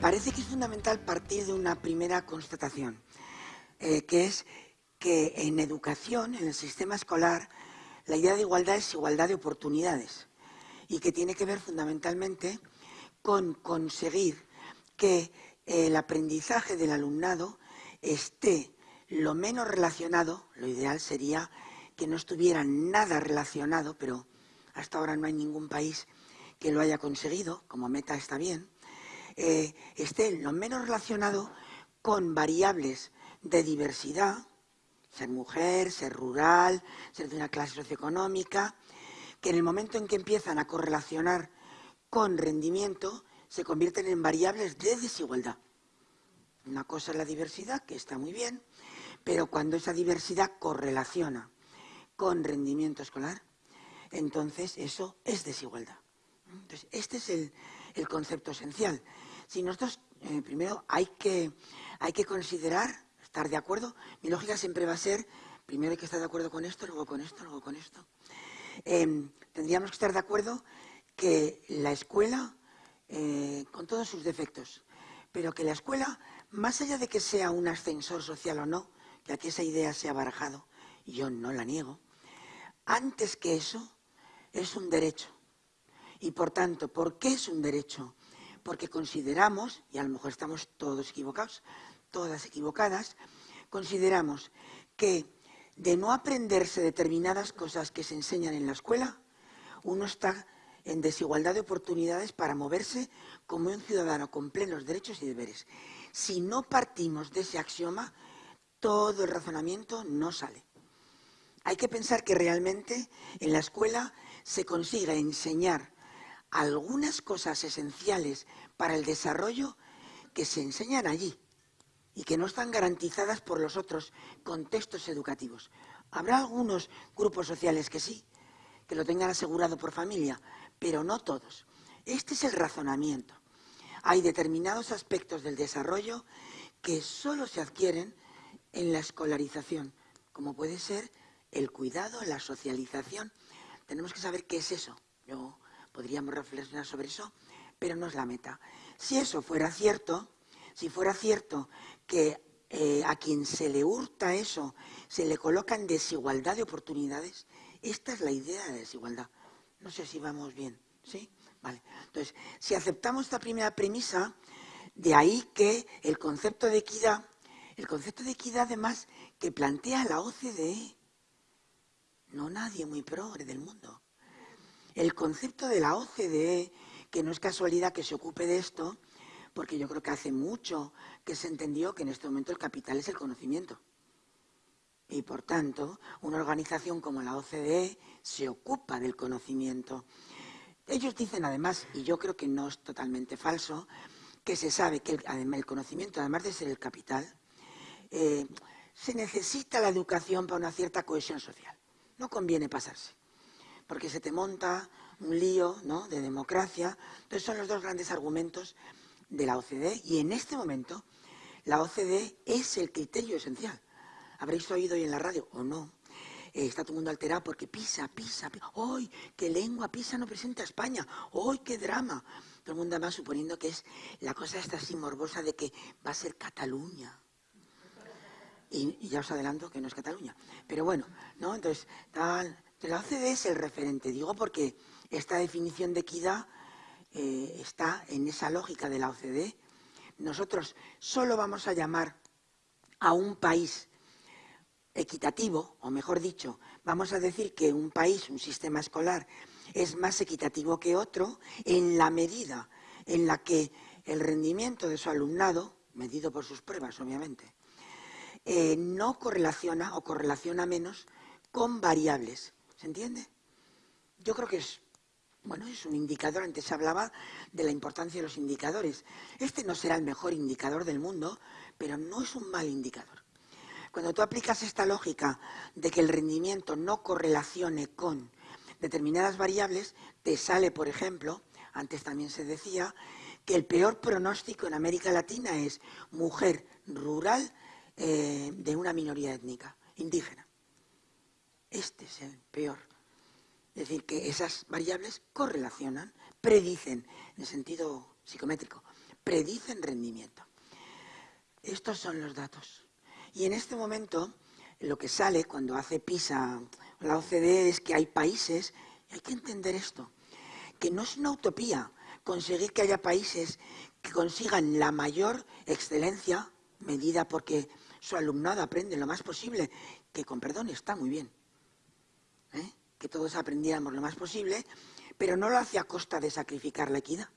parece que es fundamental partir de una primera constatación, eh, que es que en educación, en el sistema escolar, la idea de igualdad es igualdad de oportunidades y que tiene que ver fundamentalmente con conseguir que el aprendizaje del alumnado esté lo menos relacionado, lo ideal sería que no estuviera nada relacionado, pero hasta ahora no hay ningún país que lo haya conseguido, como meta está bien, eh, esté lo menos relacionado con variables de diversidad, ser mujer, ser rural, ser de una clase socioeconómica, que en el momento en que empiezan a correlacionar con rendimiento, se convierten en variables de desigualdad. Una cosa es la diversidad, que está muy bien, pero cuando esa diversidad correlaciona con rendimiento escolar, entonces eso es desigualdad. Entonces, este es el, concepto esencial. Si nosotros, eh, primero, hay que, hay que considerar, estar de acuerdo, mi lógica siempre va a ser, primero hay que estar de acuerdo con esto, luego con esto, luego con esto. Em, tendríamos que estar de acuerdo que la escuela, eh, con todos sus defectos, pero que la escuela, más allá de que sea un ascensor social o no, que aquí esa idea se ha barajado, y yo no la niego, antes que eso, es un derecho. Y por tanto, ¿por qué es un derecho? Porque consideramos, y a lo mejor estamos todos equivocados, todas equivocadas, consideramos que de no aprenderse determinadas cosas que se enseñan en la escuela, uno está en desigualdad de oportunidades para moverse como un ciudadano con plenos derechos y deberes. Si no partimos de ese axioma, todo el razonamiento no sale. Hay que pensar que realmente en la escuela se consiga enseñar algunas cosas esenciales para el desarrollo que se enseñan allí y que no están garantizadas por los otros contextos educativos. Habrá algunos grupos sociales que sí, que lo tengan asegurado por familia, pero no todos. Este es el razonamiento. Hay determinados aspectos del desarrollo que solo se adquieren en la escolarización, como puede ser el cuidado, la socialización. Tenemos que saber qué es eso. Yo podríamos reflexionar sobre eso, pero no es la meta. Si eso fuera cierto, si fuera cierto que eh, a quien se le hurta eso se le coloca en desigualdad de oportunidades, esta es la idea de desigualdad. No sé si vamos bien, ¿sí? Vale. Entonces, si aceptamos esta primera premisa, de ahí que el concepto de equidad, el concepto de equidad además que plantea la OCDE, no nadie muy progre del mundo. El concepto de la OCDE, que no es casualidad que se ocupe de esto, porque yo creo que hace mucho que se entendió que en este momento el capital es el conocimiento. Y por tanto, una organización como la OCDE se ocupa del conocimiento. Ellos dicen además, y yo creo que no es totalmente falso, que se sabe que el, conocimiento, además de ser el capital, eh, se necesita la educación para una cierta cohesión social. No conviene pasarse, porque se te monta un lío ¿no? de democracia. Entonces son los dos grandes argumentos de la OCDE y en este momento la OCDE es el criterio esencial. Habréis oído hoy en la radio o no. Eh, está todo el mundo alterado porque Pisa, Pisa, ¡ay, qué lengua Pisa no presenta a España! ¡ay, qué drama! Todo el mundo además suponiendo que es la cosa esta así morbosa de que va a ser Cataluña. Y, ya os adelanto que no es Cataluña. Pero bueno, ¿no? Entonces, tal, la OCDE es el referente, digo, porque esta definición de equidad eh, está en esa lógica de la OCDE. Nosotros solo vamos a llamar a un país equitativo, o mejor dicho, vamos a decir que un país, un sistema escolar, es más equitativo que otro en la medida en la que el rendimiento de su alumnado, medido por sus pruebas, obviamente, eh, no correlaciona o correlaciona menos con variables. ¿Se entiende? Yo creo que es, bueno, es un indicador. Antes se hablaba de la importancia de los indicadores. Este no será el mejor indicador del mundo, pero no es un mal indicador. Cuando tú aplicas esta lógica de que el rendimiento no correlacione con determinadas variables, te sale, por ejemplo, antes también se decía, que el peor pronóstico en América Latina es mujer rural eh, de una minoría étnica, indígena. Este es el peor. Es decir, que esas variables correlacionan, predicen, en sentido psicométrico, predicen rendimiento. Estos son los datos. Y en este momento lo que sale cuando hace PISA la OCDE es que hay países, y hay que entender esto, que no es una utopía conseguir que haya países que consigan la mayor excelencia medida porque su alumnado aprende lo más posible, que con perdón está muy bien. Que todos aprendiéramos lo más posible, pero no lo hace a costa de sacrificar la equidad.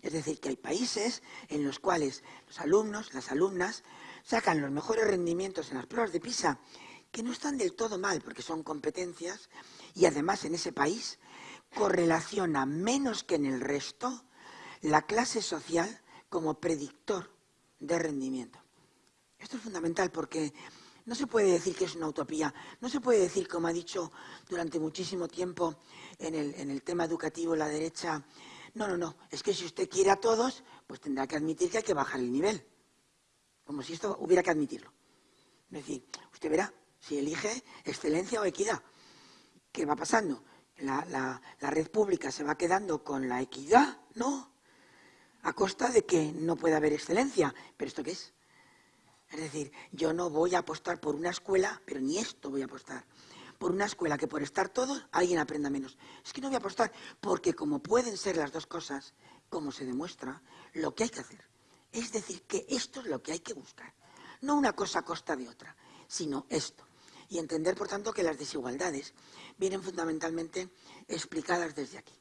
Es decir, que hay países en los cuales los alumnos, las alumnas, sacan los mejores rendimientos en las pruebas de PISA, que no están del todo mal, porque son competencias, y además en ese país correlaciona menos que en el resto la clase social como predictor de rendimiento. Esto es fundamental porque no se puede decir que es una utopía, no se puede decir, como ha dicho durante muchísimo tiempo en el, en el tema educativo la derecha, no, no, no, es que si usted quiere a todos, pues tendrá que admitir que hay que bajar el nivel. Como si esto hubiera que admitirlo. Es decir, usted verá si elige excelencia o equidad. ¿Qué va pasando? La, la red pública se va quedando con la equidad, ¿no? A costa de que no pueda haber excelencia. ¿Pero esto qué es? Es decir, yo no voy a apostar por una escuela, pero ni esto voy a apostar por una escuela que por estar todos alguien aprenda menos. Es que no voy a apostar, porque como pueden ser las dos cosas, como se demuestra, lo que hay que hacer. Es decir, que esto es lo que hay que buscar. No una cosa a costa de otra, sino esto. Y entender, por tanto, que las desigualdades vienen fundamentalmente explicadas desde aquí.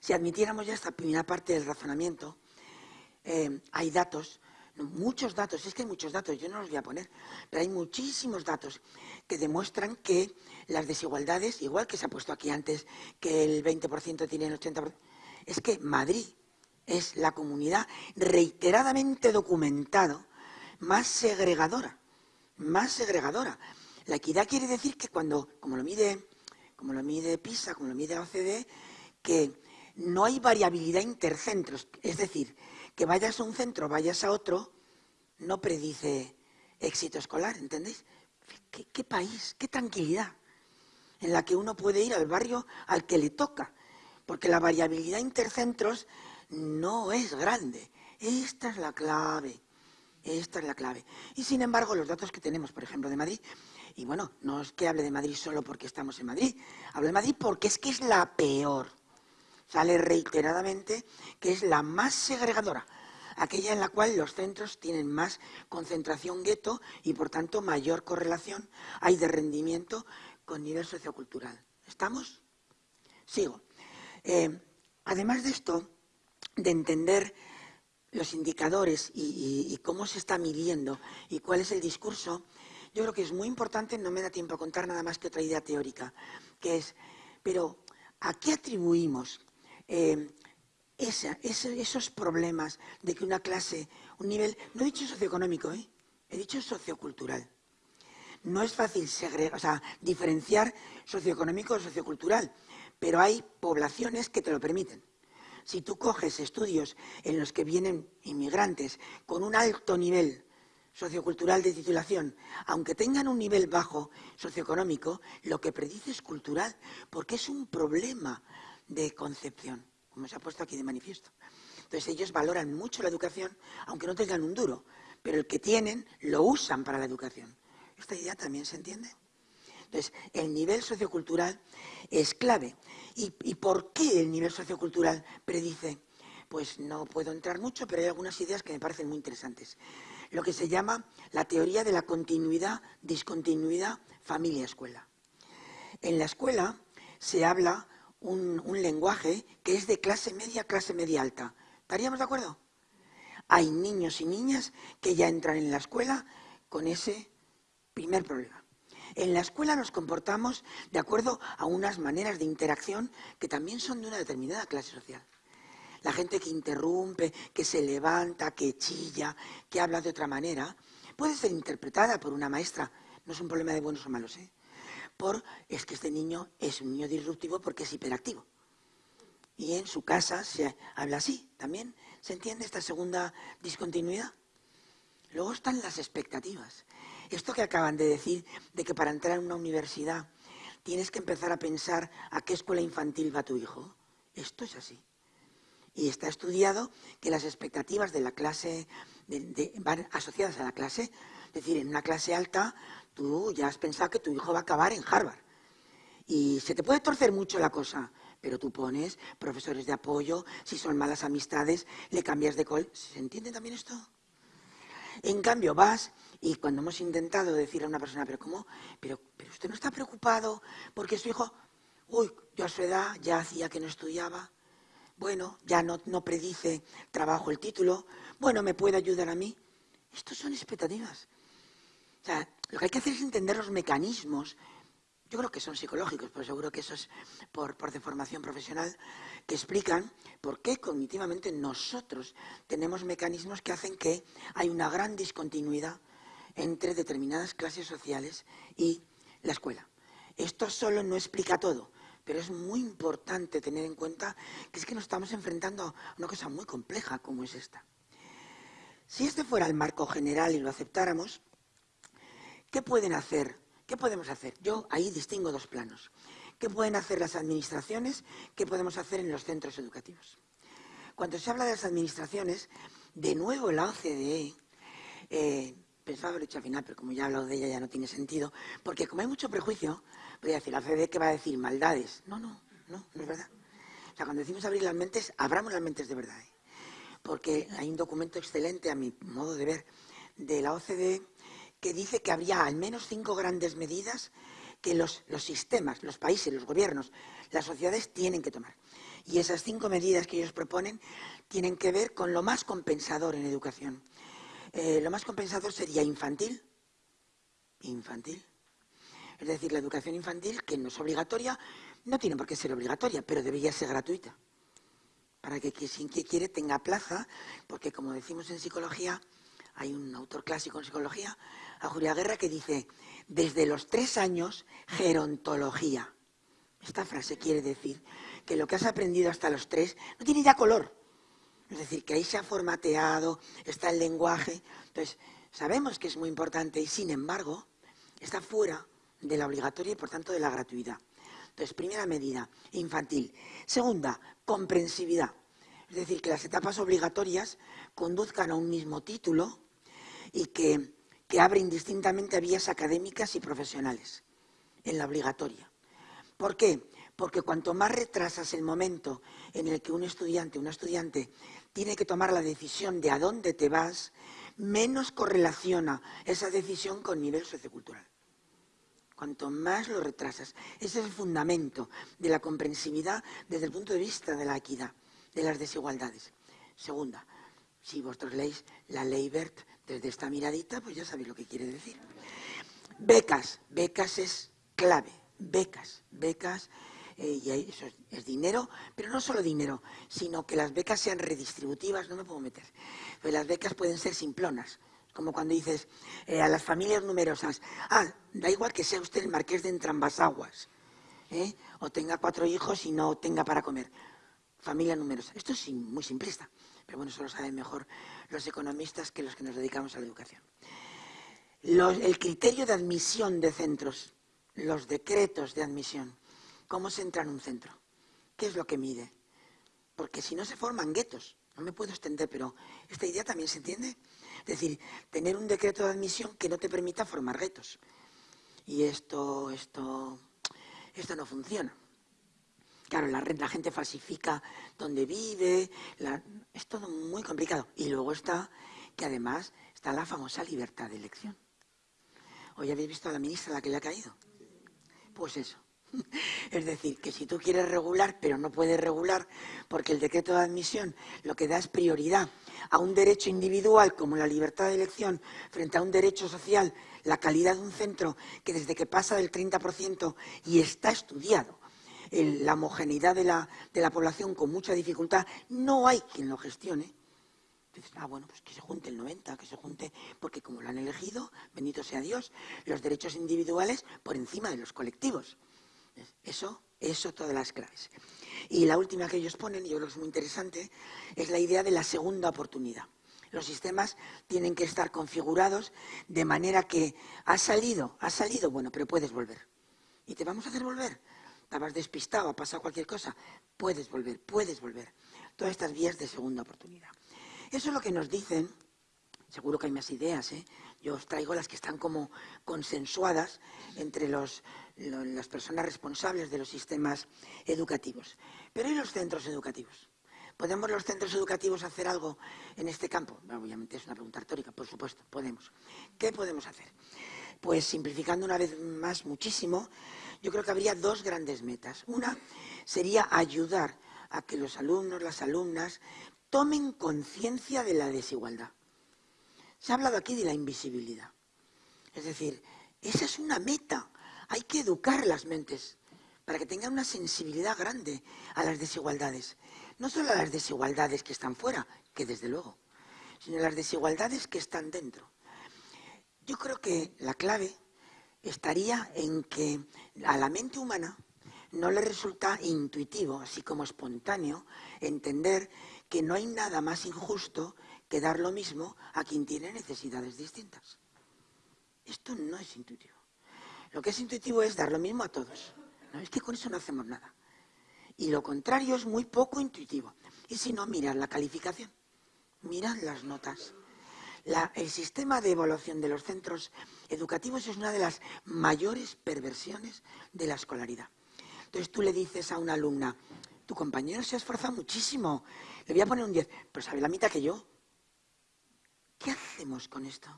Si admitiéramos ya esta primera parte del razonamiento, eh, hay datos muchos datos, es que hay muchos datos, yo no los voy a poner, pero hay muchísimos datos que demuestran que las desigualdades, igual que se ha puesto aquí antes, que el 20% tiene el 80%, es que Madrid es la comunidad reiteradamente documentado más segregadora, más segregadora. La equidad quiere decir que cuando, como lo mide, como lo mide PISA, como lo mide OCDE, que no hay variabilidad intercentros, es decir, que vayas a un centro, vayas a otro, no predice éxito escolar, ¿entendéis? ¿Qué, país, qué tranquilidad en la que uno puede ir al barrio al que le toca, porque la variabilidad intercentros no es grande. Esta es la clave, esta es la clave. Y sin embargo, los datos que tenemos, por ejemplo, de Madrid, y bueno, no es que hable de Madrid solo porque estamos en Madrid, hablo de Madrid porque es que es la peor sale reiteradamente que es la más segregadora, aquella en la cual los centros tienen más concentración gueto y por tanto mayor correlación hay de rendimiento con nivel sociocultural. ¿Estamos? Sigo. Eh, además de esto, de entender los indicadores y, y, cómo se está midiendo y cuál es el discurso, yo creo que es muy importante, no me da tiempo a contar nada más que otra idea teórica, que es, pero ¿a qué atribuimos eh, esos problemas de que una clase, un nivel, no he dicho socioeconómico, ¿eh? he dicho sociocultural. No es fácil diferenciar socioeconómico o sociocultural, pero hay poblaciones que te lo permiten. Si tú coges estudios en los que vienen inmigrantes con un alto nivel sociocultural de titulación, aunque tengan un nivel bajo socioeconómico, lo que predice es cultural, porque es un problema de concepción, como se ha puesto aquí de manifiesto. Entonces ellos valoran mucho la educación, aunque no tengan un duro, pero el que tienen lo usan para la educación. ¿Esta idea también se entiende? Entonces, el nivel sociocultural es clave. ¿Y, ¿Y, por qué el nivel sociocultural predice? Pues no puedo entrar mucho, pero hay algunas ideas que me parecen muy interesantes. Lo que se llama la teoría de la continuidad, discontinuidad, familia-escuela. En la escuela se habla un, lenguaje que es de clase media, clase media alta. ¿Estaríamos de acuerdo? Hay niños y niñas que ya entran en la escuela con ese primer problema. En la escuela nos comportamos de acuerdo a unas maneras de interacción que también son de una determinada clase social. La gente que interrumpe, que se levanta, que chilla, que habla de otra manera, puede ser interpretada por una maestra. No es un problema de buenos o malos, ¿eh? Por es que este niño es un niño disruptivo porque es hiperactivo. Y en su casa se habla así también. ¿Se entiende esta segunda discontinuidad? Luego están las expectativas. Esto que acaban de decir, de que para entrar en una universidad tienes que empezar a pensar a qué escuela infantil va tu hijo. Esto es así. Y está estudiado que las expectativas de la clase van asociadas a la clase. Es decir, en una clase alta tú ya has pensado que tu hijo va a acabar en Harvard. Y se te puede torcer mucho la cosa, pero tú pones profesores de apoyo, si son malas amistades, le cambias de col. ¿Se entiende también esto? En cambio, vas y cuando hemos intentado decirle a una persona, pero ¿cómo? Pero, pero usted no está preocupado porque su hijo, uy, yo a su edad ya hacía que no estudiaba, bueno, ya no, no predice trabajo el título, bueno, ¿me puede ayudar a mí? Estos son expectativas. Sea, lo que hay que hacer es entender los mecanismos yo creo que son psicológicos, pero seguro que eso es por, por deformación profesional, que explican por qué cognitivamente nosotros tenemos mecanismos que hacen que hay una gran discontinuidad entre determinadas clases sociales y la escuela. Esto solo no explica todo, pero es muy importante tener en cuenta que es que nos estamos enfrentando a una cosa muy compleja como es esta. Si este fuera el marco general y lo aceptáramos, ¿qué pueden hacer ¿Qué podemos hacer? Yo ahí distingo dos planos. ¿Qué pueden hacer las administraciones? ¿Qué podemos hacer en los centros educativos? Cuando se habla de las administraciones, de nuevo la OCDE, eh, pensaba haberlo dicho al final, pero como ya he hablado de ella ya no tiene sentido, porque como hay mucho prejuicio, voy a decir, la OCDE que va a decir maldades. No, no, no, no es verdad. O sea, cuando decimos abrir las mentes, abramos las mentes de verdad. ¿eh? Porque hay un documento excelente, a mi modo de ver, de la OCDE que dice que habría al menos cinco grandes medidas que los, sistemas, los países, los gobiernos, las sociedades tienen que tomar. Y esas cinco medidas que ellos proponen tienen que ver con lo más compensador en educación. Eh, lo más compensador sería infantil, infantil, es decir, la educación infantil, que no es obligatoria, no tiene por qué ser obligatoria, pero debería ser gratuita, para que quien quiere tenga plaza, porque como decimos en psicología, hay un autor clásico en psicología, a Julia Guerra, que dice, desde los tres años, gerontología. Esta frase quiere decir que lo que has aprendido hasta los tres no tiene ya color. Es decir, que ahí se ha formateado, está el lenguaje. Entonces, sabemos que es muy importante y, sin embargo, está fuera de la obligatoria y, por tanto, de la gratuidad. Entonces, primera medida, infantil. Segunda, comprensividad. Es decir, que las etapas obligatorias conduzcan a un mismo título, y que, abre indistintamente vías académicas y profesionales en la obligatoria. ¿Por qué? Porque cuanto más retrasas el momento en el que un estudiante, una estudiante, tiene que tomar la decisión de a dónde te vas, menos correlaciona esa decisión con nivel sociocultural. Cuanto más lo retrasas. Ese es el fundamento de la comprensividad desde el punto de vista de la equidad, de las desigualdades. Segunda, si vosotros leéis la ley BERT desde esta miradita, pues ya sabéis lo que quiere decir. Becas, becas es clave, becas, becas, eh, y eso es, dinero, pero no solo dinero, sino que las becas sean redistributivas, no me puedo meter. Pues las becas pueden ser simplonas, como cuando dices eh, a las familias numerosas, ah, da igual que sea usted el marqués de Entrambasaguas, ¿eh? o tenga cuatro hijos y no tenga para comer. Familia numerosa. Esto es muy simplista pero bueno, eso lo saben mejor los economistas que los que nos dedicamos a la educación. el criterio de admisión de centros, los decretos de admisión, ¿cómo se entra en un centro? ¿Qué es lo que mide? Porque si no se forman guetos, no me puedo extender, pero esta idea también se entiende. Es decir, tener un decreto de admisión que no te permita formar guetos. Y esto, esto, esto no funciona. Claro, la, la gente falsifica dónde vive, es todo muy complicado. Y luego está que además está la famosa libertad de elección. ¿Hoy habéis visto a la ministra la que le ha caído? Pues eso. Es decir, que si tú quieres regular, pero no puedes regular, porque el decreto de admisión lo que da es prioridad a un derecho individual como la libertad de elección frente a un derecho social, la calidad de un centro que desde que pasa del 30% y está estudiado la homogeneidad de la, de la población con mucha dificultad, no hay quien lo gestione. Ah, bueno, pues que se junte el 90, que se junte, porque como lo han elegido, bendito sea Dios, los derechos individuales por encima de los colectivos. Eso, eso todas las claves. Y la última que ellos ponen, y yo creo que es muy interesante, es la idea de la segunda oportunidad. Los sistemas tienen que estar configurados de manera que ha salido, ha salido, bueno, pero puedes volver. Y te vamos a hacer volver estabas despistado, ha pasado cualquier cosa, puedes volver, puedes volver. todas estas vías de segunda oportunidad. Eso es lo que nos dicen, seguro que hay más ideas, ¿eh? yo os traigo las que están como consensuadas entre las personas responsables de los sistemas educativos. Pero ¿y los centros educativos? ¿Podemos los centros educativos hacer algo en este campo? obviamente es una pregunta retórica, por supuesto, podemos. ¿Qué podemos hacer? Pues simplificando una vez más muchísimo, yo creo que habría dos grandes metas. Una sería ayudar a que los alumnos, las alumnas, tomen conciencia de la desigualdad. Se ha hablado aquí de la invisibilidad. Es decir, esa es una meta. Hay que educar las mentes para que tengan una sensibilidad grande a las desigualdades. No solo a las desigualdades que están fuera, que desde luego, sino a las desigualdades que están dentro. Yo creo que la clave estaría en que a la mente humana no le resulta intuitivo, así como espontáneo, entender que no hay nada más injusto que dar lo mismo a quien tiene necesidades distintas. Esto no es intuitivo. Lo que es intuitivo es dar lo mismo a todos. No, es que con eso no hacemos nada. Y lo contrario es muy poco intuitivo. Y si no, mirad la calificación, mirad las notas. El sistema de evaluación de los centros educativos es una de las mayores perversiones de la escolaridad. Entonces tú le dices a una alumna, tu compañero se ha esforzado muchísimo, le voy a poner un 10, pero sabe la mitad que yo. ¿Qué hacemos con esto?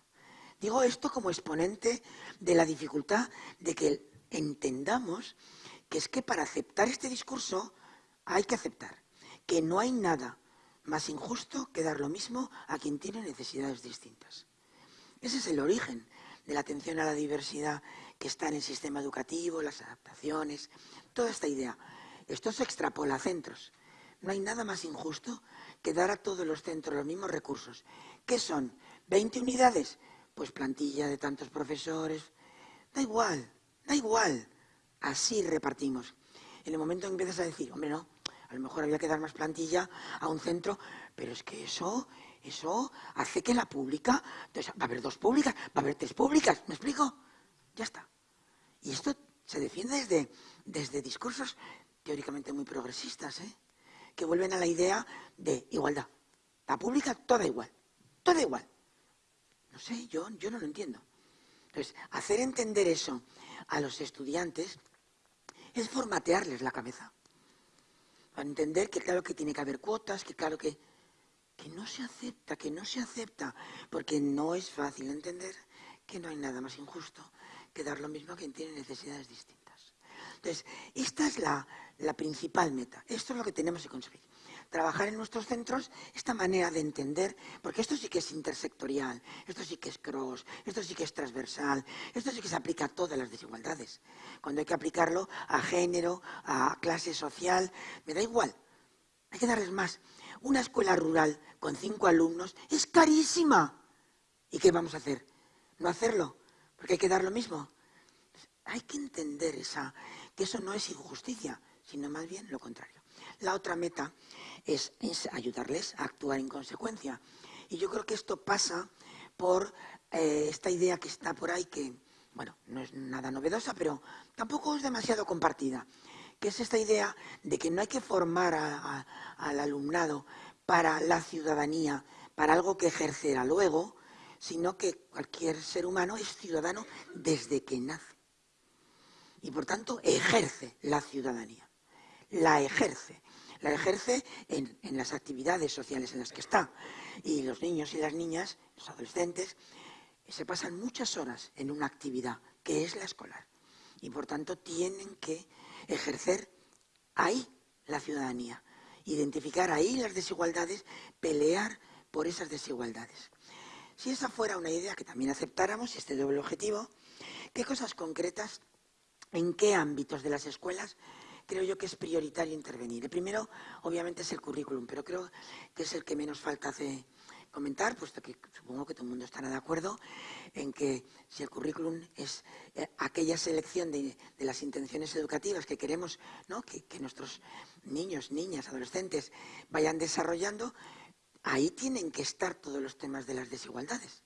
Digo esto como exponente de la dificultad de que entendamos que es que para aceptar este discurso hay que aceptar que no hay nada más injusto que dar lo mismo a quien tiene necesidades distintas. Ese es el origen de la atención a la diversidad que está en el sistema educativo, las adaptaciones, toda esta idea. Esto se extrapola a centros. No hay nada más injusto que dar a todos los centros los mismos recursos. ¿Qué son? ¿20 unidades? Pues plantilla de tantos profesores. Da igual, da igual. Así repartimos. En el momento en que empiezas a decir, hombre, no, a lo mejor había que dar más plantilla a un centro, pero es que eso, eso hace que la pública, entonces va a haber dos públicas, va a haber tres públicas, ¿me explico? Ya está. Y esto se defiende desde, desde discursos teóricamente muy progresistas, ¿eh? que vuelven a la idea de igualdad. La pública toda igual, toda igual. No sé, yo, yo no lo entiendo. Entonces, hacer entender eso a los estudiantes es formatearles la cabeza. Para entender que claro que tiene que haber cuotas, que claro que, que no se acepta, que no se acepta, porque no es fácil entender que no hay nada más injusto que dar lo mismo a quien tiene necesidades distintas. Entonces, esta es la, la principal meta. Esto es lo que tenemos que conseguir trabajar en nuestros centros esta manera de entender, porque esto sí que es intersectorial, esto sí que es cross, esto sí que es transversal, esto sí que se aplica a todas las desigualdades. Cuando hay que aplicarlo a género, a clase social, me da igual, hay que darles más. Una escuela rural con cinco alumnos es carísima. ¿Y qué vamos a hacer? No hacerlo, porque hay que dar lo mismo. Hay que entender esa, que eso no es injusticia, sino más bien lo contrario. La otra meta es, ayudarles a actuar en consecuencia. Y yo creo que esto pasa por eh, esta idea que está por ahí, que, bueno, no es nada novedosa, pero tampoco es demasiado compartida, que es esta idea de que no hay que formar al alumnado para la ciudadanía, para algo que ejercerá luego, sino que cualquier ser humano es ciudadano desde que nace. Y por tanto ejerce la ciudadanía, la ejerce la ejerce en, las actividades sociales en las que está. Y los niños y las niñas, los adolescentes, se pasan muchas horas en una actividad que es la escolar. Y por tanto tienen que ejercer ahí la ciudadanía, identificar ahí las desigualdades, pelear por esas desigualdades. Si esa fuera una idea que también aceptáramos, este doble objetivo, ¿qué cosas concretas, en qué ámbitos de las escuelas creo yo que es prioritario intervenir. El primero, obviamente, es el currículum, pero creo que es el que menos falta hace comentar, puesto que supongo que todo el mundo estará de acuerdo en que si el currículum es eh, aquella selección de, las intenciones educativas que queremos que, que nuestros niños, niñas, adolescentes vayan desarrollando, ahí tienen que estar todos los temas de las desigualdades.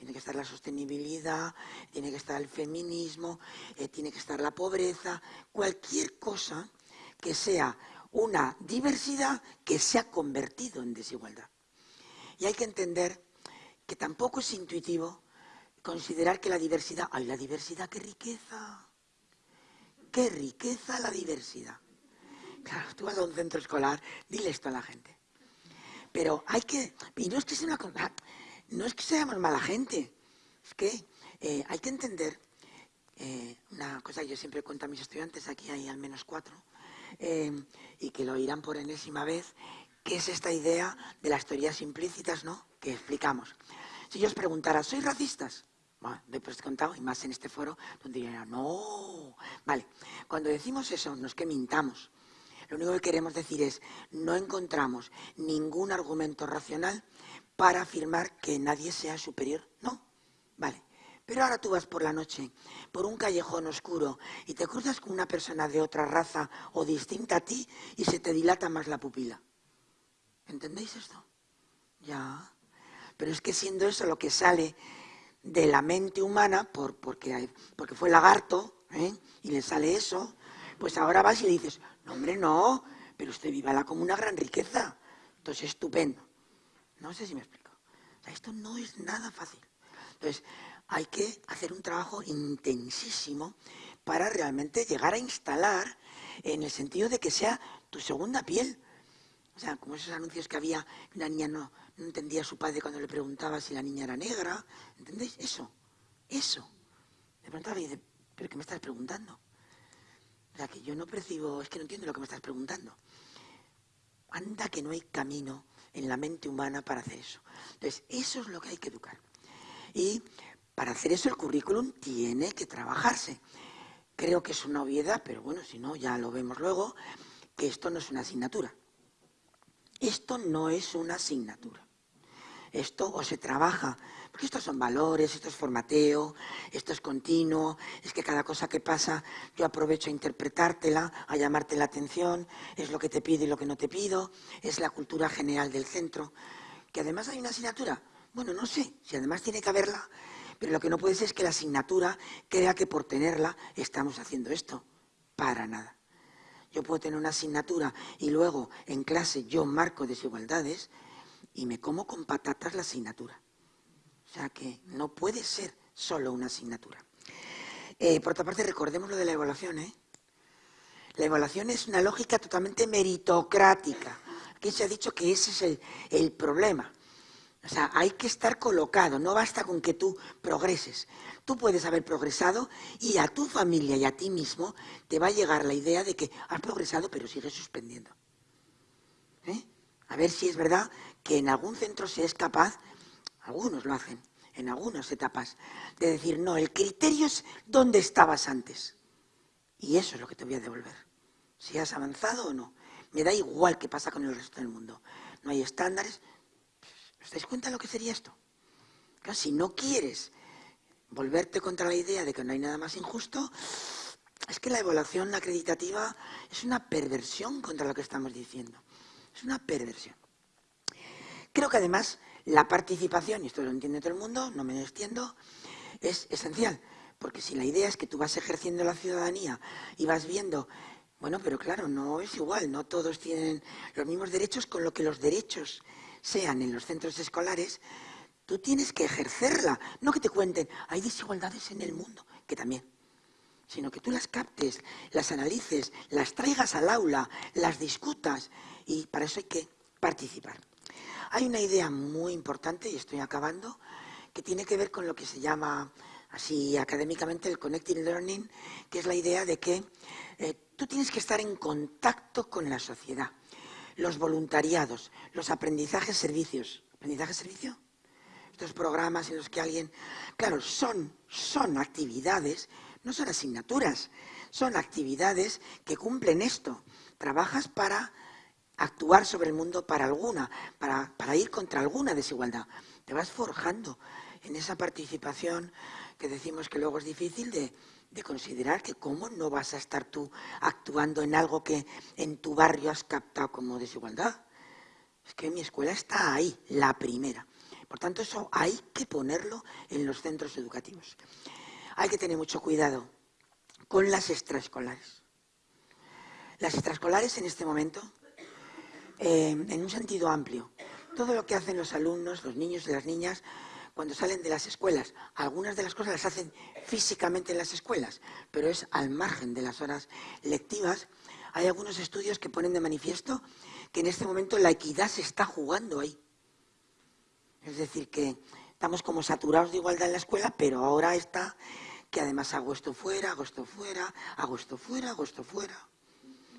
Tiene que estar la sostenibilidad, tiene que estar el feminismo, eh, tiene que estar la pobreza, cualquier cosa que sea una diversidad que se ha convertido en desigualdad. Y hay que entender que tampoco es intuitivo considerar que la diversidad, ay, la diversidad, qué riqueza, qué riqueza la diversidad. Claro, tú vas a un centro escolar, dile esto a la gente. Pero hay que, y no es que sea una no es que seamos mala gente, es que eh, hay que entender eh, una cosa que yo siempre cuento a mis estudiantes, aquí hay al menos cuatro, eh, y que lo oirán por enésima vez, que es esta idea de las teorías implícitas, ¿no?, que explicamos. Si yo os preguntara, ¿sois racistas? Bueno, después contado, y más en este foro, donde diría, no. Vale, cuando decimos eso, no es que mintamos. Lo único que queremos decir es, no encontramos ningún argumento racional para afirmar que nadie sea superior. No, vale. Pero ahora tú vas por la noche, por un callejón oscuro, y te cruzas con una persona de otra raza o distinta a ti y se te dilata más la pupila. ¿Entendéis esto? Ya. Pero es que siendo eso lo que sale de la mente humana, por, porque, porque fue lagarto, ¿eh? y le sale eso, pues ahora vas y le dices, no hombre, no, pero usted la como una gran riqueza. Entonces, estupendo. No sé si me explico. esto no es nada fácil. Entonces, hay que hacer un trabajo intensísimo para realmente llegar a instalar en el sentido de que sea tu segunda piel. O sea, como esos anuncios que había, una niña no, entendía a su padre cuando le preguntaba si la niña era negra. ¿Entendéis? Eso, eso. Le preguntaba y dice, ¿pero qué me estás preguntando? O sea, que yo no percibo, es que no entiendo lo que me estás preguntando. Anda que no hay camino en la mente humana para hacer eso. Entonces, eso es lo que hay que educar. Y para hacer eso el currículum tiene que trabajarse. Creo que es una obviedad, pero bueno, si no, ya lo vemos luego, que esto no es una asignatura. Esto no es una asignatura. Esto o se trabaja, estos son valores, esto es formateo, esto es continuo, es que cada cosa que pasa yo aprovecho a interpretártela, a llamarte la atención, es lo que te pido y lo que no te pido, es la cultura general del centro. Que además hay una asignatura, bueno, no sé, si además tiene que haberla, pero lo que no puede ser es que la asignatura crea que por tenerla estamos haciendo esto. Para nada. Yo puedo tener una asignatura y luego en clase yo marco desigualdades y me como con patatas la asignatura. O sea que no puede ser solo una asignatura. Eh, por otra parte, recordemos lo de la evaluación. ¿eh? La evaluación es una lógica totalmente meritocrática. Aquí se ha dicho que ese es el, el problema. O sea, hay que estar colocado, no basta con que tú progreses. Tú puedes haber progresado y a tu familia y a ti mismo te va a llegar la idea de que has progresado pero sigues suspendiendo. ¿Eh? A ver si es verdad que en algún centro se es capaz, algunos lo hacen, en algunas etapas, de decir, no, el criterio es dónde estabas antes. Y eso es lo que te voy a devolver. Si has avanzado o no. Me da igual qué pasa con el resto del mundo. No hay estándares, ¿Os dais cuenta de lo que sería esto? si no quieres volverte contra la idea de que no hay nada más injusto, es que la evaluación acreditativa es una perversión contra lo que estamos diciendo. Es una perversión. Creo que además la participación, y esto lo entiende todo el mundo, no me extiendo, es esencial. Porque si la idea es que tú vas ejerciendo la ciudadanía y vas viendo, bueno, pero claro, no es igual, no todos tienen los mismos derechos, con lo que los derechos sean en los centros escolares, tú tienes que ejercerla, no que te cuenten, hay desigualdades en el mundo, que también, sino que tú las captes, las analices, las traigas al aula, las discutas, y para eso hay que participar. Hay una idea muy importante, y estoy acabando, que tiene que ver con lo que se llama así académicamente el Connecting Learning, que es la idea de que eh, tú tienes que estar en contacto con la sociedad los voluntariados, los aprendizajes servicios. ¿Aprendizaje servicio? Estos programas en los que alguien... Claro, son, son actividades, no son asignaturas, son actividades que cumplen esto. Trabajas para actuar sobre el mundo para alguna, para, para ir contra alguna desigualdad. Te vas forjando en esa participación que decimos que luego es difícil de, de considerar que cómo no vas a estar tú actuando en algo que en tu barrio has captado como desigualdad. Es que mi escuela está ahí, la primera. Por tanto, eso hay que ponerlo en los centros educativos. Hay que tener mucho cuidado con las extraescolares. Las extraescolares en este momento, eh, en un sentido amplio, todo lo que hacen los alumnos, los niños y las niñas cuando salen de las escuelas. Algunas de las cosas las hacen físicamente en las escuelas, pero es al margen de las horas lectivas. Hay algunos estudios que ponen de manifiesto que en este momento la equidad se está jugando ahí. Es decir, que estamos como saturados de igualdad en la escuela, pero ahora está que además hago esto fuera, hago esto fuera, hago esto fuera, hago esto fuera.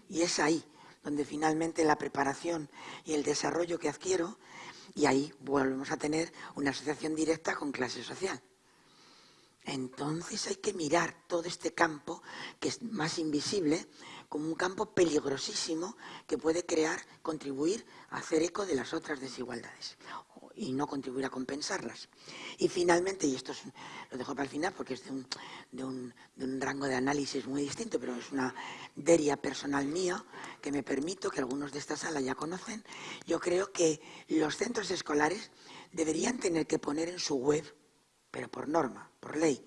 Y es ahí donde finalmente la preparación y el desarrollo que adquiero, y ahí volvemos a tener una asociación directa con clase social. Entonces hay que mirar todo este campo, que es más invisible, como un campo peligrosísimo que puede crear, contribuir a hacer eco de las otras desigualdades y no contribuir a compensarlas. Y finalmente, y esto lo dejo para el final porque es de un, de, un, de un, rango de análisis muy distinto, pero es una deria personal mía que me permito, que algunos de esta sala ya conocen, yo creo que los centros escolares deberían tener que poner en su web pero por norma, por ley,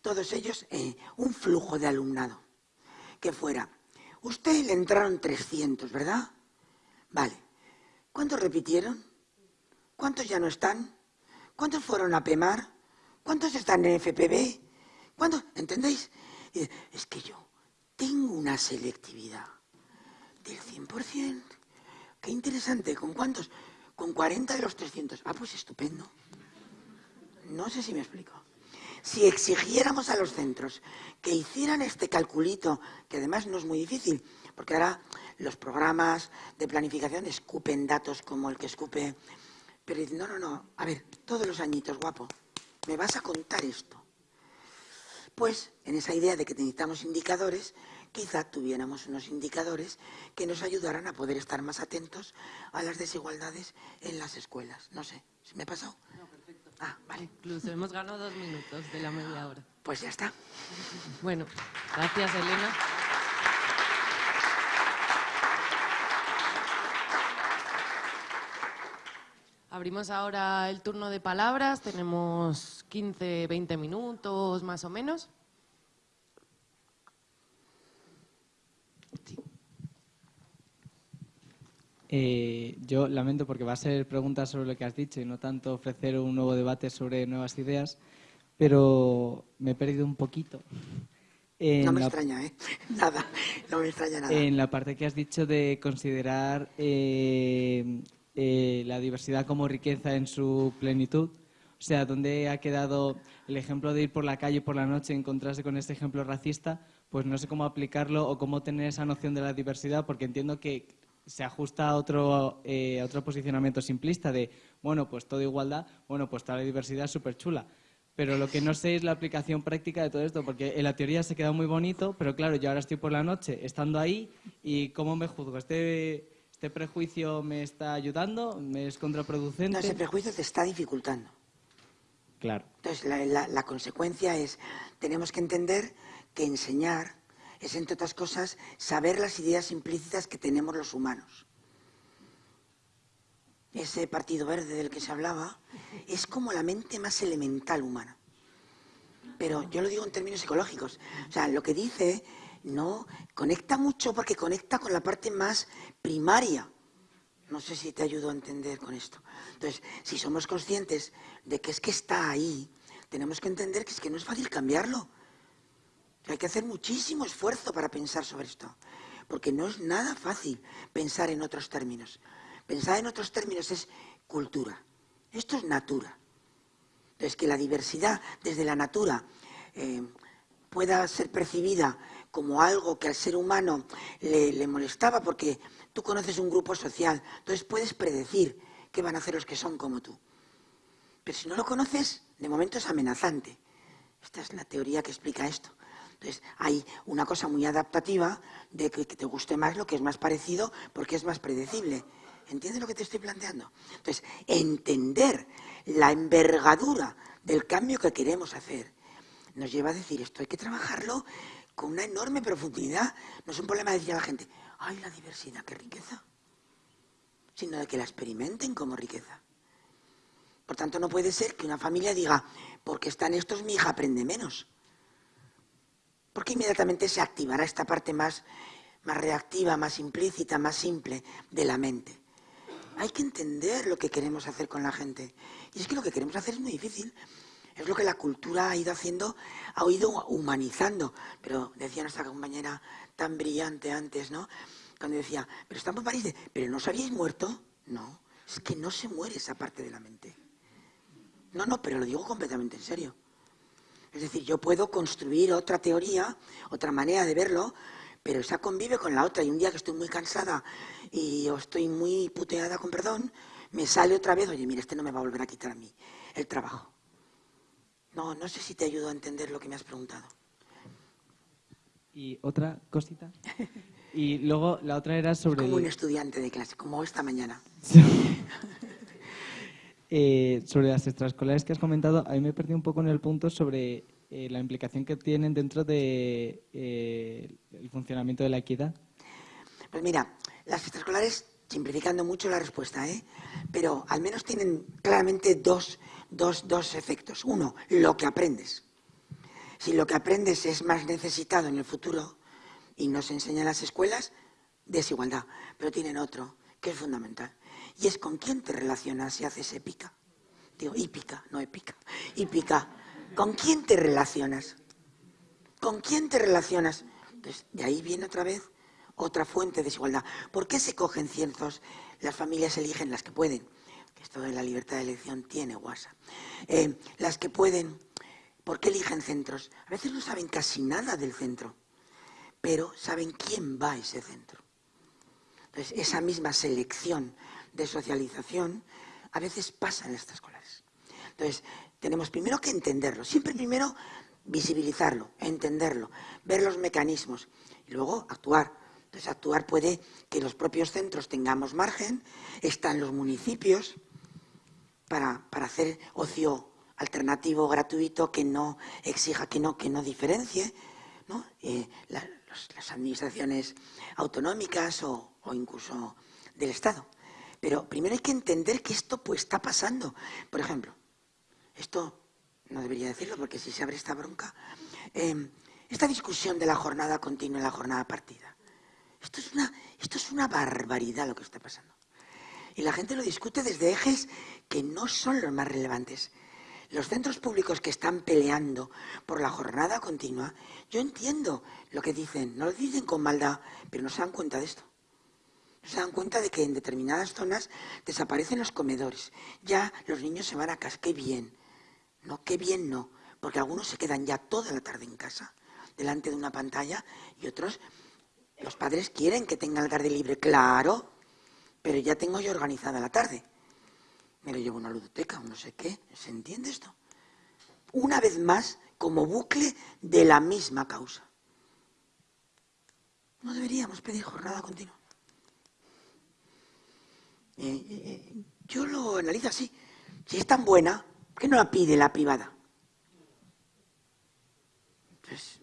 todos ellos eh, un flujo de alumnado, que fuera, usted le entraron 300, ¿verdad? Vale, ¿cuántos repitieron? ¿Cuántos ya no están? ¿Cuántos fueron a PEMAR? ¿Cuántos están en FPB? ¿Cuántos? ¿Entendéis? Es que yo tengo una selectividad del 100%. Qué interesante. ¿Con cuántos? Con 40 de los 300. Ah, pues estupendo. No sé si me explico. Si exigiéramos a los centros que hicieran este calculito, que además no es muy difícil, porque ahora los programas de planificación escupen datos como el que escupe... Pero no, no, no, a ver, todos los añitos, guapo, me vas a contar esto. Pues en esa idea de que necesitamos indicadores, quizá tuviéramos unos indicadores que nos ayudaran a poder estar más atentos a las desigualdades en las escuelas. No sé, ¿se me ha pasado? Ah, vale. Incluso hemos ganado dos minutos de la media hora. Pues ya está. Bueno, gracias Elena. Abrimos ahora el turno de palabras, tenemos 15, 20 minutos más o menos. Eh, yo lamento porque va a ser preguntas sobre lo que has dicho y no tanto ofrecer un nuevo debate sobre nuevas ideas, pero me he perdido un poquito. no me extraña, ¿eh? Nada, no me extraña nada. En la parte que has dicho de considerar eh, eh, la diversidad como riqueza en su plenitud. O sea, ¿dónde ha quedado el ejemplo de ir por la calle por la noche y encontrarse con este ejemplo racista? Pues no sé cómo aplicarlo o cómo tener esa noción de la diversidad, porque entiendo que se ajusta a otro, eh, otro posicionamiento simplista de, bueno, pues toda igualdad, bueno, pues toda la diversidad es súper chula. Pero lo que no sé es la aplicación práctica de todo esto, porque en la teoría se queda muy bonito, pero claro, yo ahora estoy por la noche estando ahí y ¿cómo me juzgo? ¿Este, este prejuicio me está ayudando? ¿Me es contraproducente? No, ese prejuicio te está dificultando. Claro. Entonces, la, la consecuencia es, tenemos que entender que enseñar es, entre otras cosas, saber las ideas implícitas que tenemos los humanos. Ese partido verde del que se hablaba es como la mente más elemental humana. Pero yo lo digo en términos psicológicos. O sea, lo que dice no conecta mucho porque conecta con la parte más primaria. No sé si te ayudo a entender con esto. Entonces, si somos conscientes de que es que está ahí, tenemos que entender que es que no es fácil cambiarlo. Hay que hacer muchísimo esfuerzo para pensar sobre esto, porque no es nada fácil pensar en otros términos. Pensar en otros términos es cultura. Esto es natura. Entonces, que la diversidad desde la natura eh, pueda ser percibida como algo que al ser humano le, le, molestaba, porque tú conoces un grupo social, entonces puedes predecir qué van a hacer los que son como tú. Pero si no lo conoces, de momento es amenazante. Esta es la teoría que explica esto. Entonces, hay una cosa muy adaptativa de que, te guste más lo que es más parecido porque es más predecible. ¿Entiendes lo que te estoy planteando? Entonces, entender la envergadura del cambio que queremos hacer nos lleva a decir esto, hay que trabajarlo con una enorme profundidad. No es un problema de decir a la gente, ¡ay, la diversidad, qué riqueza! Sino de que la experimenten como riqueza. Por tanto, no puede ser que una familia diga, porque están estos, mi hija aprende menos porque inmediatamente se activará esta parte más, más reactiva, más implícita, más simple de la mente. Hay que entender lo que queremos hacer con la gente. Y es que lo que queremos hacer es muy difícil. Es lo que la cultura ha ido haciendo, ha ido humanizando. Pero decía nuestra compañera tan brillante antes, ¿no? Cuando decía, pero estamos en París, pero ¿no os habíais muerto? No, es que no se muere esa parte de la mente. No, no, pero lo digo completamente en serio. Es decir, yo puedo construir otra teoría, otra manera de verlo, pero esa convive con la otra. Y un día que estoy muy cansada y estoy muy puteada, con perdón, me sale otra vez, oye, mira, este no me va a volver a quitar a mí el trabajo. No, no sé si te ayudo a entender lo que me has preguntado. Y otra cosita. Y luego la otra era sobre... como un estudiante de clase, como esta mañana. Eh, sobre las extraescolares que has comentado, a mí me perdí un poco en el punto sobre eh, la implicación que tienen dentro del de, eh, funcionamiento de la equidad. Pues mira, las extraescolares, simplificando mucho la respuesta, ¿eh? pero al menos tienen claramente dos, dos, dos efectos. Uno, lo que aprendes. Si lo que aprendes es más necesitado en el futuro y nos enseñan las escuelas, desigualdad. Pero tienen otro, que es fundamental. Y es con quién te relacionas y haces épica. Digo, hípica, no épica. ¿Con quién te relacionas? ¿Con quién te relacionas? Entonces, de ahí viene otra vez otra fuente de desigualdad. ¿Por qué se cogen cientos? Las familias eligen las que pueden. Que esto de la libertad de elección tiene guasa. Eh, las que pueden. ¿Por qué eligen centros? A veces no saben casi nada del centro, pero saben quién va a ese centro. Entonces, esa misma selección de socialización a veces pasa en estas escolares. Entonces, tenemos primero que entenderlo, siempre primero visibilizarlo, entenderlo, ver los mecanismos y luego actuar. Entonces, actuar puede que los propios centros tengamos margen, están los municipios para, hacer ocio alternativo, gratuito, que no exija, que no, que no diferencie, ¿no? Eh, las administraciones autonómicas o, o incluso del Estado. Pero primero hay que entender que esto pues está pasando. Por ejemplo, esto no debería decirlo porque si se abre esta bronca, em, esta discusión de la jornada continua y la jornada partida. Esto es, una, esto es una barbaridad lo que está pasando. Y la gente lo discute desde ejes que no son los más relevantes. Los centros públicos que están peleando por la jornada continua, yo entiendo lo que dicen, no lo dicen con maldad, pero no se dan cuenta de esto se dan cuenta de que en determinadas zonas desaparecen los comedores. Ya los niños se van a casa. ¡Qué bien! No, qué bien no. Porque algunos se quedan ya toda la tarde en casa, delante de una pantalla, y otros, los padres quieren que tengan la tarde libre, claro, pero ya tengo yo organizada la tarde. Me lo llevo a una ludoteca no sé qué. ¿Se entiende esto? Una vez más, como bucle de la misma causa. No deberíamos pedir jornada continua. Eh, eh, yo lo analizo así. Si es tan buena, ¿por qué no la pide la privada? Pues,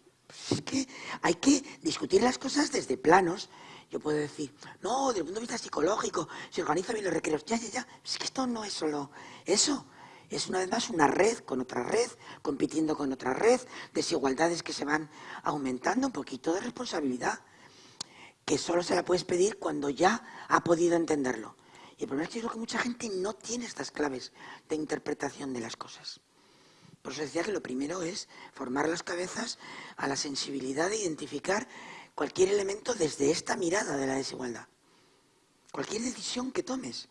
es que hay que discutir las cosas desde planos. Yo puedo decir, no, desde el punto de vista psicológico, se organiza bien los recreos. Ya, ya, ya. Es que esto no es solo eso. Es una vez más una red con otra red, compitiendo con otra red, desigualdades que se van aumentando, un poquito de responsabilidad, que solo se la puedes pedir cuando ya ha podido entenderlo. Y el problema es que que mucha gente no tiene estas claves de interpretación de las cosas. Por eso decía que lo primero es formar las cabezas a la sensibilidad de identificar cualquier elemento desde esta mirada de la desigualdad. Cualquier decisión que tomes.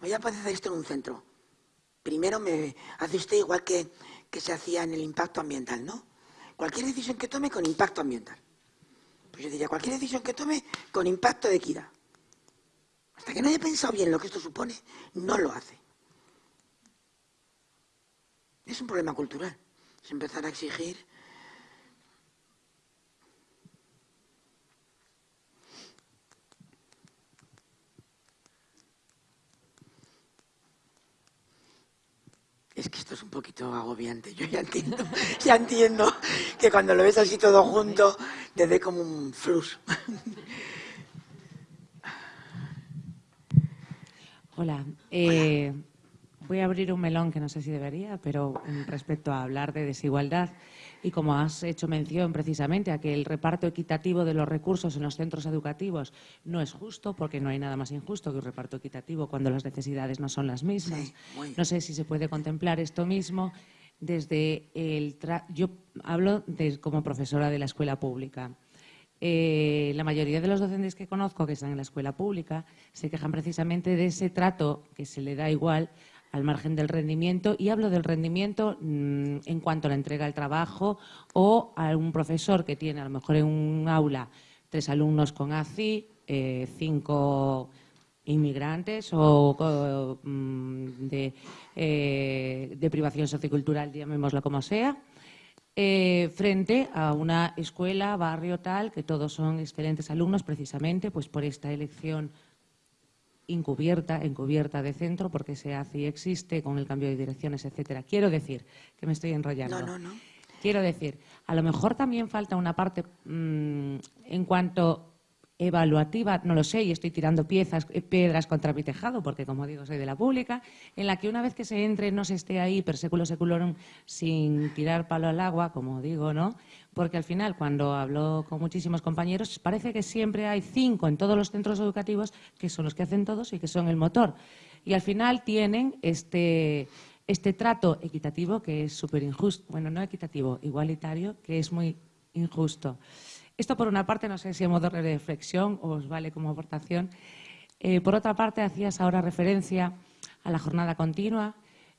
Voy a hacer esto en un centro. Primero me hace usted igual que, que se hacía en el impacto ambiental, ¿no? Cualquier decisión que tome con impacto ambiental. Pues yo diría, cualquier decisión que tome con impacto de equidad. Hasta que no haya pensado bien lo que esto supone, no lo hace. Es un problema cultural. Es empezar a exigir Es que esto es un poquito agobiante. Yo ya entiendo, ya entiendo que cuando lo ves así todo junto, te dé como un flux. Hola. Eh, voy a abrir un melón que no sé si debería, pero respecto a hablar de desigualdad y como has hecho mención precisamente a que el reparto equitativo de los recursos en los centros educativos no es justo, porque no hay nada más injusto que un reparto equitativo cuando las necesidades no son las mismas. no sé si se puede contemplar esto mismo desde el... Yo hablo como profesora de la escuela pública. Eh, la mayoría de los docentes que conozco que están en la escuela pública se quejan precisamente de ese trato que se le da igual al margen del rendimiento y hablo del rendimiento mm, en cuanto a la entrega del trabajo o a un profesor que tiene a lo mejor en un aula tres alumnos con ACI, eh, cinco inmigrantes o, mm, de, eh, de, privación sociocultural, llamémoslo como sea, eh, frente a una escuela, barrio tal, que todos son excelentes alumnos precisamente pues por esta elección encubierta, encubierta de centro, porque se hace y existe con el cambio de direcciones, etcétera. Quiero decir, que me estoy enrollando. No, no, no. Quiero decir, a lo mejor también falta una parte mm, en cuanto evaluativa, no lo sé, y estoy tirando piezas, eh, piedras contra mi tejado, porque como digo, soy de la pública, en la que una vez que se entre no se esté ahí per seculo seculorum sin tirar palo al agua, como digo, ¿no? Porque al final, cuando hablo con muchísimos compañeros, parece que siempre hay cinco en todos los centros educativos que son los que hacen todos y que son el motor. Y al final tienen este, este trato equitativo que es súper injusto, bueno, no equitativo, igualitario, que es muy injusto. Esto, por una parte, no sé si modo de reflexión o os vale como aportación. Eh, por otra parte, hacías ahora referencia a la jornada continua.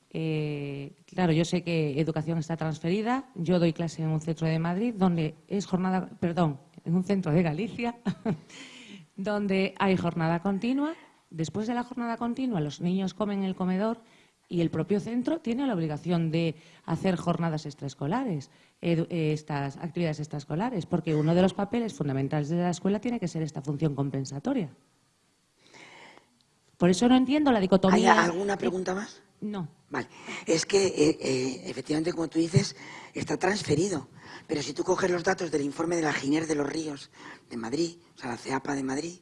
Eh, claro, yo sé que educación está transferida. Yo doy clase en un centro de Madrid, donde es jornada, perdón, en un centro de Galicia, donde hay jornada continua. Después de la jornada continua, los niños comen en el comedor y el propio centro tiene la obligación de hacer jornadas extraescolares, estas actividades extraescolares, porque uno de los papeles fundamentales de la escuela tiene que ser esta función compensatoria. Por eso no entiendo la dicotomía. ¿Hay alguna pregunta más? No. Vale. Es que, eh, eh, efectivamente, como tú dices, está transferido. Pero si tú coges los datos del informe de la Giner de los Ríos de Madrid, o sea, la CEAPA de Madrid,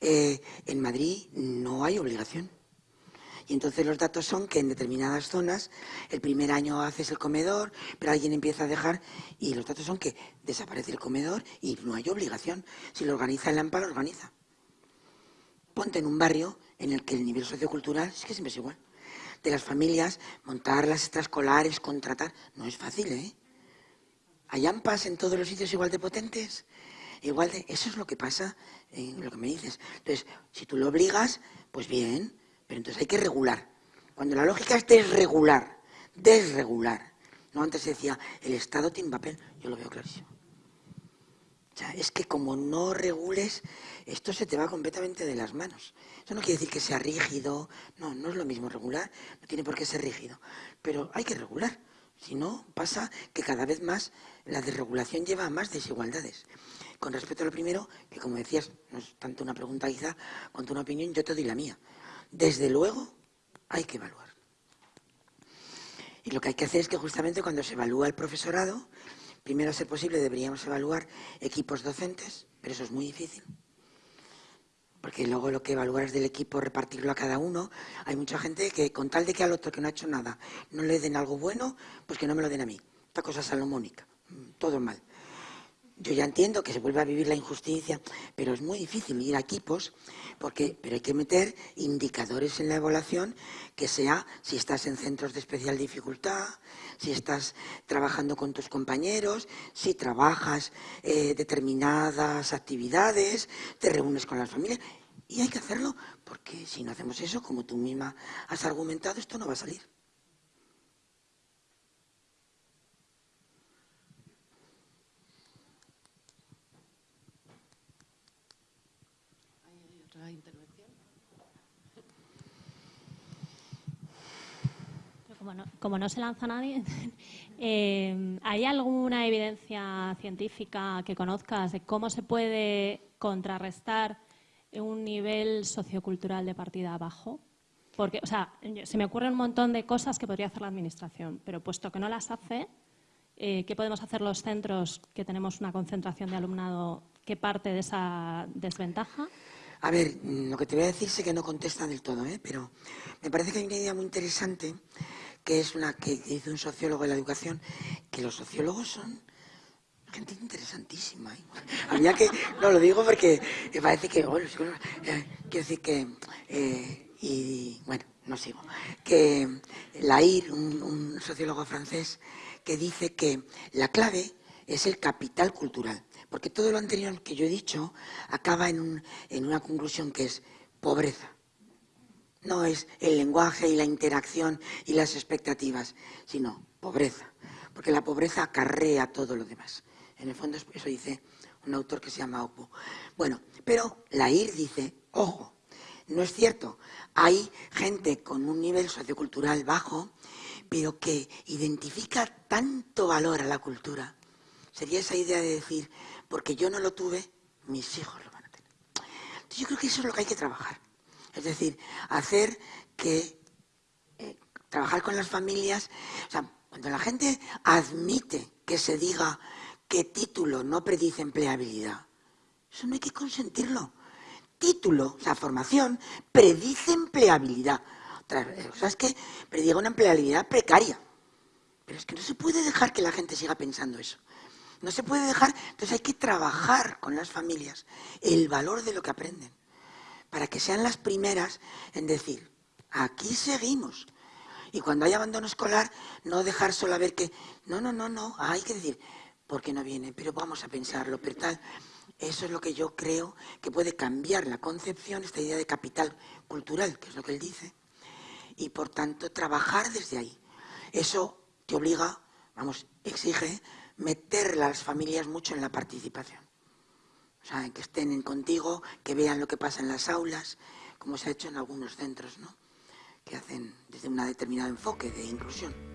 eh, en Madrid no hay obligación. Y entonces los datos son que en determinadas zonas el primer año haces el comedor, pero alguien empieza a dejar y los datos son que desaparece el comedor y no hay obligación. Si lo organiza el AMPA, lo organiza. Ponte en un barrio en el que el nivel sociocultural es que siempre es igual. De las familias, montar las extraescolares, contratar, no es fácil, ¿eh? Hay AMPAs en todos los sitios igual de potentes. Igual de, eso es lo que pasa en lo que me dices. Entonces, si tú lo obligas, pues bien, pero entonces hay que regular. Cuando la lógica es desregular, desregular. No, antes se decía, el Estado tiene papel, yo lo veo clarísimo. Es que como no regules, esto se te va completamente de las manos. Eso no quiere decir que sea rígido, no, no es lo mismo regular, no tiene por qué ser rígido, pero hay que regular. Si no, pasa que cada vez más la desregulación lleva a más desigualdades. Con respecto a lo primero, que como decías, no es tanto una pregunta quizá, cuanto una opinión, yo te doy la mía desde luego hay que evaluar. Y lo que hay que hacer es que justamente cuando se evalúa el profesorado, primero a ser posible deberíamos evaluar equipos docentes, pero eso es muy difícil. Porque luego lo que evaluar es del equipo repartirlo a cada uno. Hay mucha gente que con tal de que al otro que no ha hecho nada no le den algo bueno, pues que no me lo den a mí. Esta cosa salomónica. Todo mal. Yo ya entiendo que se vuelve a vivir la injusticia, pero es muy difícil ir a equipos, porque, pero hay que meter indicadores en la evaluación que sea si estás en centros de especial dificultad, si estás trabajando con tus compañeros, si trabajas eh, determinadas actividades, te reúnes con las familias. Y hay que hacerlo, porque si no hacemos eso, como tú misma has argumentado, esto no va a salir. Como no, se lanza nadie, eh, ¿hay alguna evidencia científica que conozcas de cómo se puede contrarrestar un nivel sociocultural de partida bajo? Porque, o sea, se me ocurren un montón de cosas que podría hacer la Administración, pero puesto que no las hace, eh, ¿qué podemos hacer los centros que tenemos una concentración de alumnado que parte de esa desventaja? A ver, lo que te voy a decir sé que no contesta del todo, ¿eh? pero me parece que hay una idea muy interesante que es una que dice un sociólogo de la educación, que los sociólogos son gente interesantísima. ¿eh? Que, no lo digo porque me parece que, bueno, eh, quiero decir que, eh, y bueno, no sigo, que Lair, un, un sociólogo francés, que dice que la clave es el capital cultural, porque todo lo anterior que yo he dicho acaba en, un, en una conclusión que es pobreza. No es el lenguaje y la interacción y las expectativas, sino pobreza, porque la pobreza acarrea todo lo demás. En el fondo eso dice un autor que se llama Opo. Bueno, pero la IR dice, ojo, no es cierto, hay gente con un nivel sociocultural bajo, pero que identifica tanto valor a la cultura. Sería esa idea de decir, porque yo no lo tuve, mis hijos lo van a tener. Entonces yo creo que eso es lo que hay que trabajar. Es decir, hacer que, eh, trabajar con las familias, cuando la gente admite que se diga que título no predice empleabilidad. Eso no hay que consentirlo. Título, o sea, formación, predice empleabilidad. O sea, es que prediga una empleabilidad precaria. Pero es que no se puede dejar que la gente siga pensando eso. No se puede dejar, entonces hay que trabajar con las familias el valor de lo que aprenden, para que sean las primeras en decir, aquí seguimos. Y cuando hay abandono escolar, no dejar solo a ver que, no, no, no, no, hay que decir, porque no viene, pero vamos a pensarlo, pero tal. Eso es lo que yo creo que puede cambiar la concepción, esta idea de capital cultural, que es lo que él dice, y por tanto trabajar desde ahí. Eso te obliga, vamos, exige meter a las familias mucho en la participación. O sea, que estén contigo, que vean lo que pasa en las aulas, como se ha hecho en algunos centros, ¿no? Que hacen desde un determinado enfoque de inclusión.